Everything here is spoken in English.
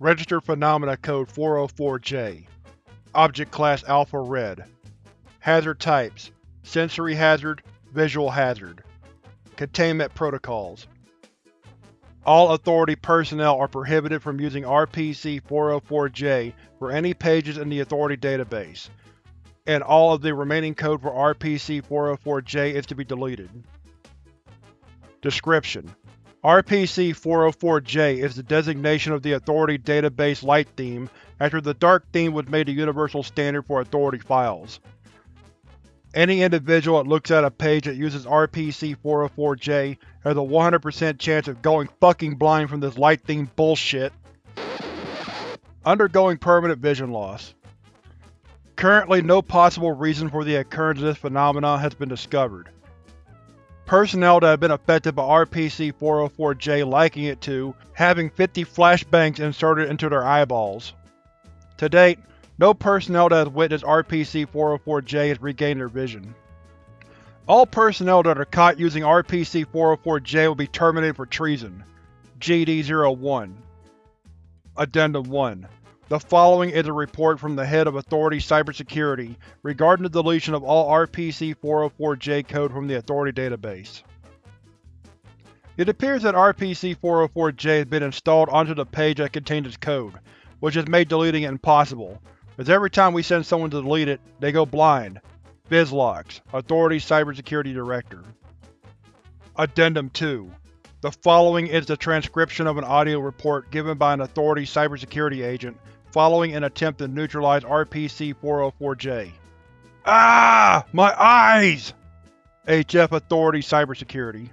Registered Phenomena Code 404-J Object Class Alpha Red. Hazard Types. Sensory Hazard Visual Hazard. Containment Protocols. All Authority personnel are prohibited from using RPC-404-J for any pages in the Authority database, and all of the remaining code for RPC-404-J is to be deleted. Description: RPC-404-J is the designation of the Authority database light theme after the dark theme was made the universal standard for Authority files. Any individual that looks at a page that uses RPC-404-J has a 100% chance of going fucking blind from this light theme bullshit. Undergoing permanent vision loss. Currently no possible reason for the occurrence of this phenomenon has been discovered. Personnel that have been affected by RPC-404-J liking it to having 50 flashbangs inserted into their eyeballs. To date, no personnel that has witnessed RPC-404-J has regained their vision. All personnel that are caught using RPC-404-J will be terminated for treason. GD-01 Addendum 1 The following is a report from the Head of Authority Cybersecurity regarding the deletion of all RPC-404-J code from the Authority database. It appears that RPC-404-J has been installed onto the page that contains its code, which has made deleting it impossible, as every time we send someone to delete it, they go blind. Bizlox, Authority Cybersecurity Director Addendum 2 The following is the transcription of an audio report given by an Authority cybersecurity agent following an attempt to neutralize RPC-404J. Ah! My eyes! HF Authority Cybersecurity.